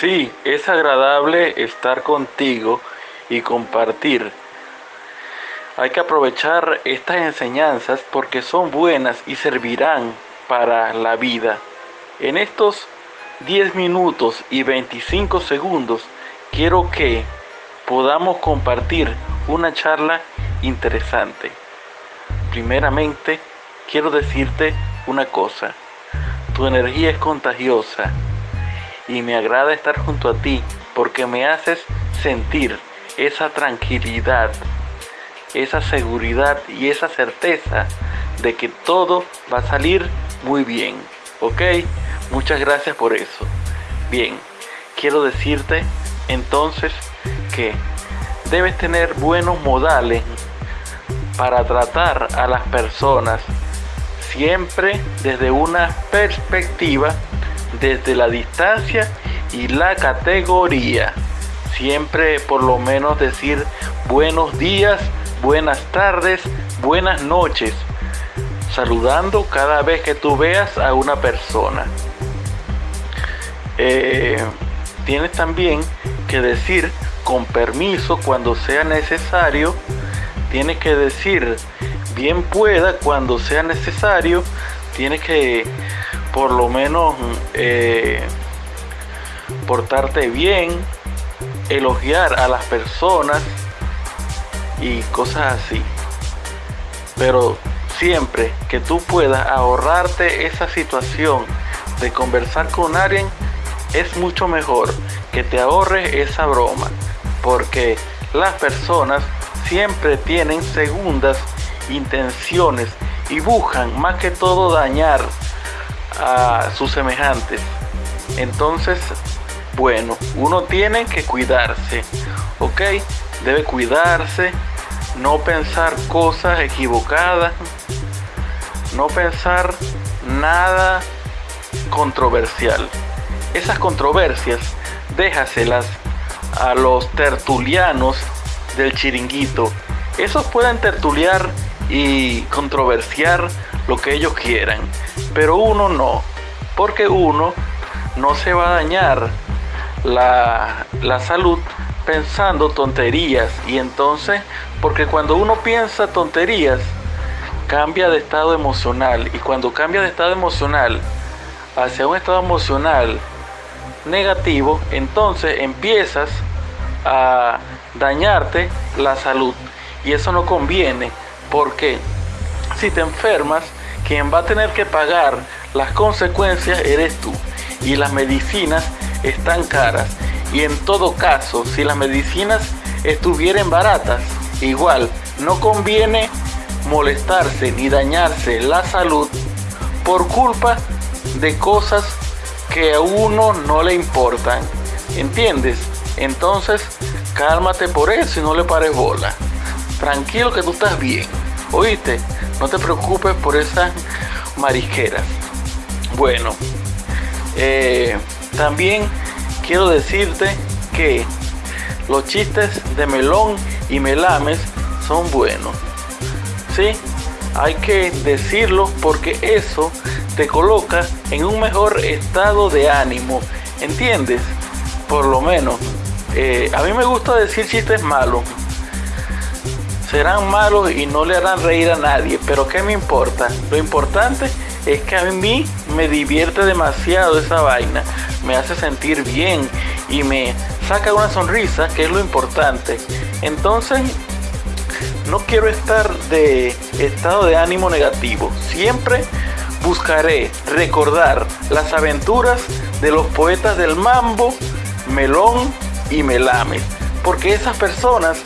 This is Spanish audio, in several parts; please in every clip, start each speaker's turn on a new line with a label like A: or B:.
A: Sí, es agradable estar contigo y compartir. Hay que aprovechar estas enseñanzas porque son buenas y servirán para la vida. En estos 10 minutos y 25 segundos quiero que podamos compartir una charla interesante. Primeramente, quiero decirte una cosa. Tu energía es contagiosa y me agrada estar junto a ti porque me haces sentir esa tranquilidad, esa seguridad y esa certeza de que todo va a salir muy bien. ¿Ok? Muchas gracias por eso. Bien, quiero decirte entonces que debes tener buenos modales para tratar a las personas siempre desde una perspectiva, desde la distancia y la categoría. Siempre por lo menos decir buenos días, buenas tardes, buenas noches, saludando cada vez que tú veas a una persona. Eh, tienes también que decir con permiso cuando sea necesario. Tienes que decir bien pueda cuando sea necesario. Tienes que por lo menos eh, portarte bien, elogiar a las personas y cosas así. Pero siempre que tú puedas ahorrarte esa situación de conversar con alguien, es mucho mejor que te ahorres esa broma, porque las personas siempre tienen segundas intenciones y buscan más que todo dañar a sus semejantes. Entonces, bueno, uno tiene que cuidarse, ¿ok? Debe cuidarse, no pensar cosas equivocadas, no pensar nada controversial esas controversias déjaselas a los tertulianos del chiringuito. Esos pueden tertuliar y controversiar lo que ellos quieran, pero uno no, porque uno no se va a dañar la, la salud pensando tonterías y entonces, porque cuando uno piensa tonterías, cambia de estado emocional y cuando cambia de estado emocional hacia un estado emocional negativo, entonces empiezas a dañarte la salud. Y eso no conviene, porque si te enfermas, quien va a tener que pagar las consecuencias eres tú. Y las medicinas están caras. Y en todo caso, si las medicinas estuvieran baratas, igual no conviene molestarse ni dañarse la salud por culpa de cosas que a uno no le importan. ¿Entiendes? Entonces, cálmate por eso y no le pares bola. Tranquilo que tú estás bien. ¿Oíste? No te preocupes por esas marisqueras. Bueno, eh, también quiero decirte que los chistes de melón y melames son buenos. ¿Sí? Hay que decirlo porque eso te coloca en un mejor estado de ánimo. ¿Entiendes? Por lo menos. Eh, a mí me gusta decir chistes malos. Serán malos y no le harán reír a nadie. Pero ¿qué me importa? Lo importante es que a mí me divierte demasiado esa vaina. Me hace sentir bien y me saca una sonrisa, que es lo importante. Entonces, no quiero estar de estado de ánimo negativo. Siempre buscaré recordar las aventuras de los poetas del mambo, melón y melame. Porque esas personas,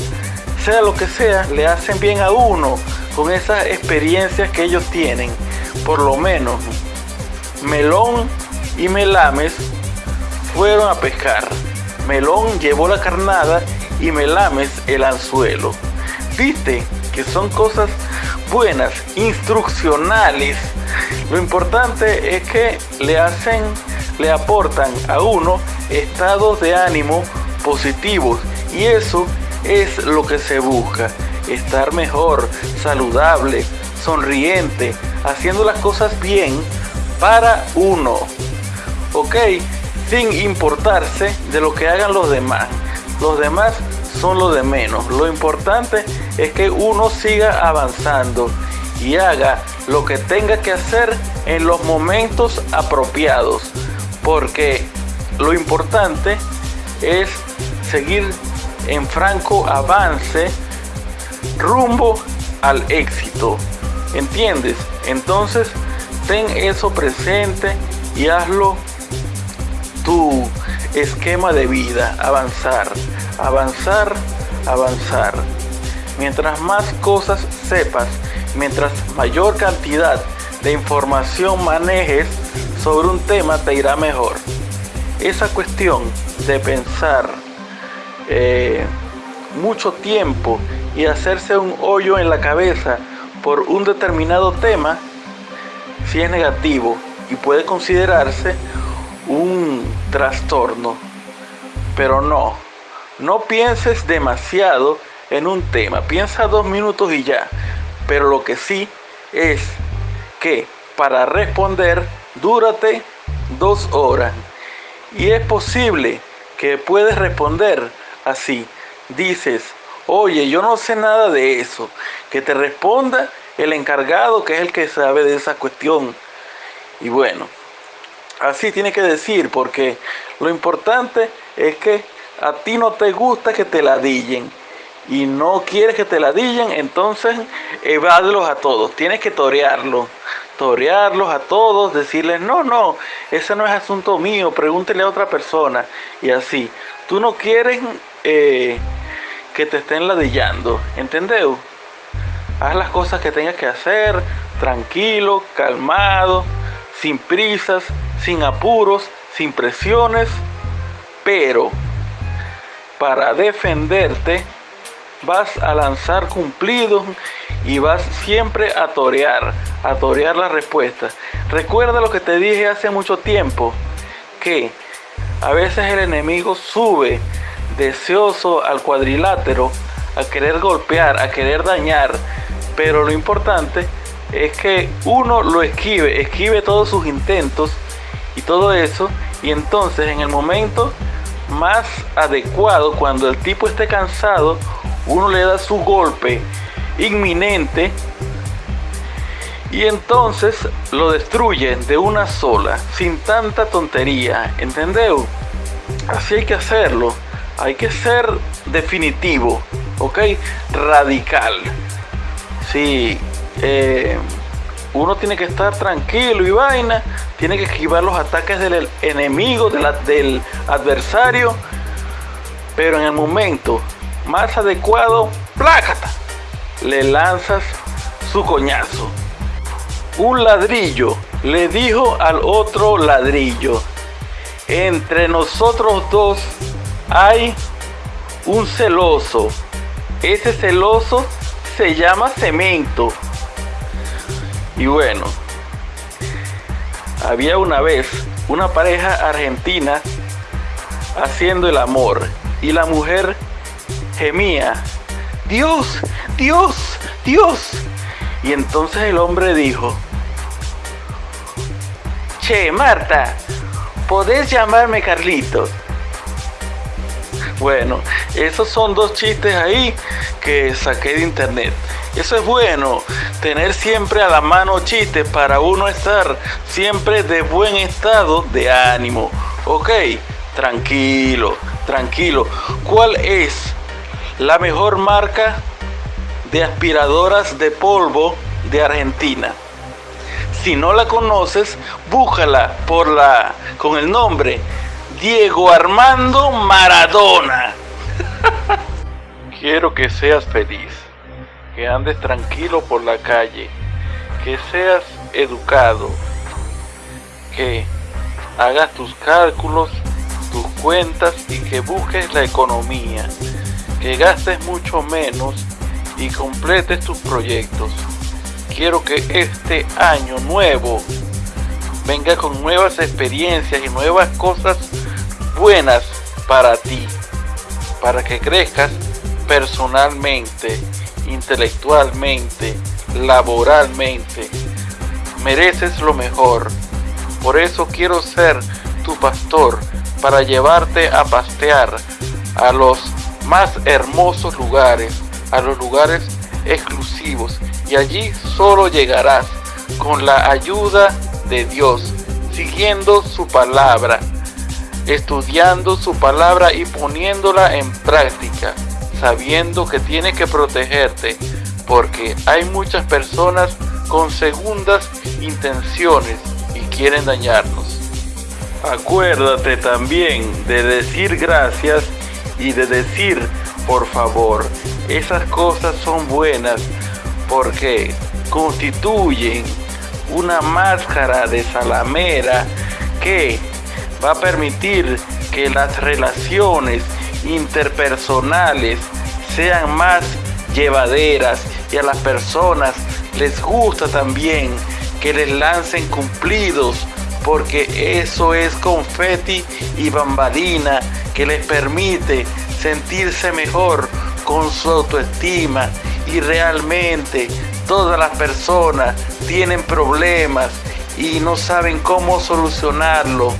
A: sea lo que sea, le hacen bien a uno con esas experiencias que ellos tienen. Por lo menos, melón y melames fueron a pescar. Melón llevó la carnada y melames el anzuelo. Viste que son cosas buenas, instruccionales lo importante es que le hacen, le aportan a uno estados de ánimo positivos y eso es lo que se busca, estar mejor, saludable, sonriente, haciendo las cosas bien para uno. Ok, sin importarse de lo que hagan los demás. Los demás son lo de menos. Lo importante es que uno siga avanzando y haga lo que tenga que hacer en los momentos apropiados. Porque lo importante es seguir en franco avance rumbo al éxito. ¿Entiendes? Entonces, ten eso presente y hazlo tu esquema de vida, avanzar, avanzar, avanzar. Mientras más cosas sepas, mientras mayor cantidad de información manejes sobre un tema, te irá mejor. Esa cuestión de pensar eh, mucho tiempo y hacerse un hoyo en la cabeza por un determinado tema, si es negativo y puede considerarse un trastorno. Pero no, no pienses demasiado en un tema, piensa dos minutos y ya. Pero lo que sí es que para responder, dúrate dos horas. Y es posible que puedes responder así. Dices, oye, yo no sé nada de eso. Que te responda el encargado, que es el que sabe de esa cuestión. Y bueno, así tiene que decir, porque lo importante es que a ti no te gusta que te ladillen y no quieres que te ladillen, entonces evádlos a todos. Tienes que torearlos, torearlos a todos, decirles, no, no, ese no es asunto mío, pregúntele a otra persona. Y así, tú no quieres eh, que te estén ladillando, ¿entendeu? Haz las cosas que tengas que hacer, tranquilo, calmado, sin prisas, sin apuros, sin presiones, pero para defenderte vas a lanzar cumplidos y vas siempre a torear, a torear la respuesta. Recuerda lo que te dije hace mucho tiempo, que a veces el enemigo sube deseoso al cuadrilátero, a querer golpear, a querer dañar, pero lo importante es que uno lo esquive, esquive todos sus intentos y todo eso, y entonces en el momento más adecuado, cuando el tipo esté cansado, uno le da su golpe inminente y entonces lo destruye de una sola, sin tanta tontería, ¿entendeu? Así hay que hacerlo, hay que ser definitivo, ¿ok? Radical. Sí, eh, uno tiene que estar tranquilo y vaina, tiene que esquivar los ataques del enemigo, del adversario, pero en el momento más adecuado, plácata, le lanzas su coñazo. Un ladrillo le dijo al otro ladrillo, entre nosotros dos hay un celoso. Ese celoso se llama cemento. Y bueno, había una vez una pareja argentina haciendo el amor y la mujer gemía, Dios, Dios, Dios. Y entonces el hombre dijo, Che, Marta, ¿podés llamarme Carlitos? Bueno, esos son dos chistes ahí que saqué de internet. Eso es bueno, tener siempre a la mano chistes para uno estar siempre de buen estado de ánimo. Ok, tranquilo, tranquilo. ¿Cuál es la mejor marca de aspiradoras de polvo de Argentina? Si no la conoces, búscala por la con el nombre Diego Armando Maradona. Quiero que seas feliz, que andes tranquilo por la calle, que seas educado, que hagas tus cálculos, tus cuentas y que busques la economía, que gastes mucho menos y completes tus proyectos. Quiero que este año nuevo venga con nuevas experiencias y nuevas cosas buenas para ti, para que crezcas personalmente, intelectualmente, laboralmente. Mereces lo mejor. Por eso quiero ser tu pastor, para llevarte a pastear a los más hermosos lugares, a los lugares exclusivos. Y allí solo llegarás con la ayuda de Dios, siguiendo su palabra, estudiando su palabra y poniéndola en práctica, sabiendo que tiene que protegerte, porque hay muchas personas con segundas intenciones y quieren dañarnos. Acuérdate también de decir gracias y de decir por favor. Esas cosas son buenas porque constituyen una máscara de salamera que va a permitir que las relaciones interpersonales sean más llevaderas y a las personas les gusta también que les lancen cumplidos porque eso es confeti y bambalina que les permite sentirse mejor con su autoestima y realmente todas las personas tienen problemas y no saben cómo solucionarlo.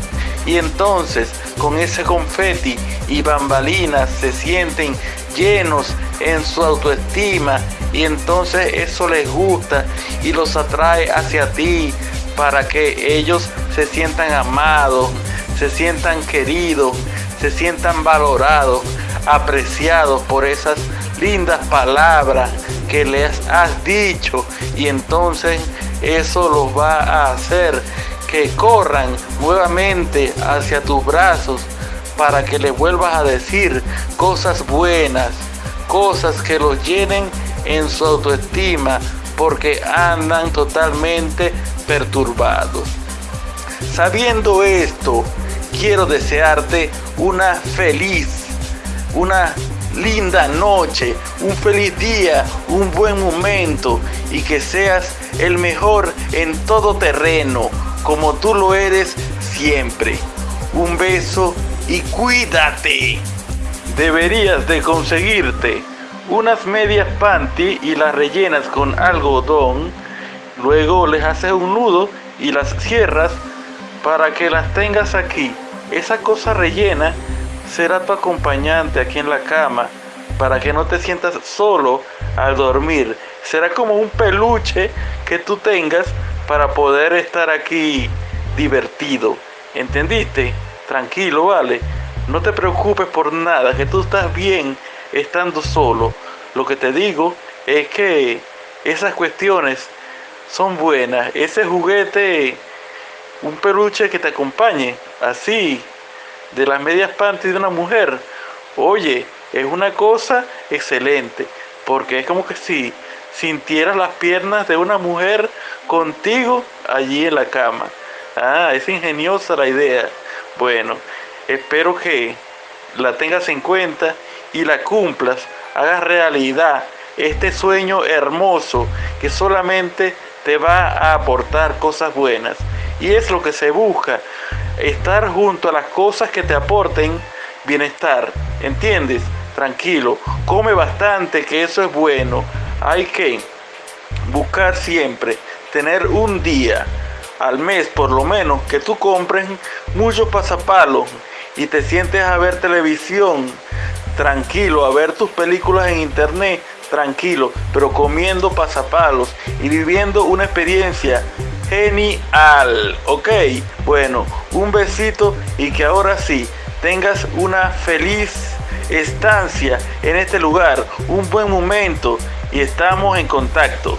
A: Y entonces con ese confeti y bambalinas se sienten llenos en su autoestima y entonces eso les gusta y los atrae hacia ti para que ellos se sientan amados, se sientan queridos, se sientan valorados, apreciados por esas lindas palabras que les has dicho y entonces eso los va a hacer que corran nuevamente hacia tus brazos para que le vuelvas a decir cosas buenas, cosas que los llenen en su autoestima porque andan totalmente perturbados. Sabiendo esto, quiero desearte una feliz, una linda noche, un feliz día, un buen momento y que seas el mejor en todo terreno, como tú lo eres siempre. Un beso y cuídate. Deberías de conseguirte unas medias panty y las rellenas con algodón. Luego les haces un nudo y las cierras para que las tengas aquí. Esa cosa rellena será tu acompañante aquí en la cama para que no te sientas solo al dormir. Será como un peluche que tú tengas para poder estar aquí divertido. ¿Entendiste? tranquilo, vale. No te preocupes por nada, que tú estás bien estando solo. Lo que te digo es que esas cuestiones son buenas. Ese juguete, un peluche que te acompañe, así, de las medias panties de una mujer, oye, es una cosa excelente. Porque es como que si sintieras las piernas de una mujer contigo allí en la cama. Ah, es ingeniosa la idea. Bueno, espero que la tengas en cuenta y la cumplas, hagas realidad este sueño hermoso que solamente te va a aportar cosas buenas. Y es lo que se busca, estar junto a las cosas que te aporten bienestar. ¿Entiendes? Tranquilo, come bastante, que eso es bueno. Hay que buscar siempre tener un día al mes por lo menos que tú compres muchos pasapalos y te sientes a ver televisión tranquilo, a ver tus películas en internet tranquilo, pero comiendo pasapalos y viviendo una experiencia genial, ¿ok? Bueno, un besito y que ahora sí tengas una feliz estancia en este lugar, un buen momento y estamos en contacto.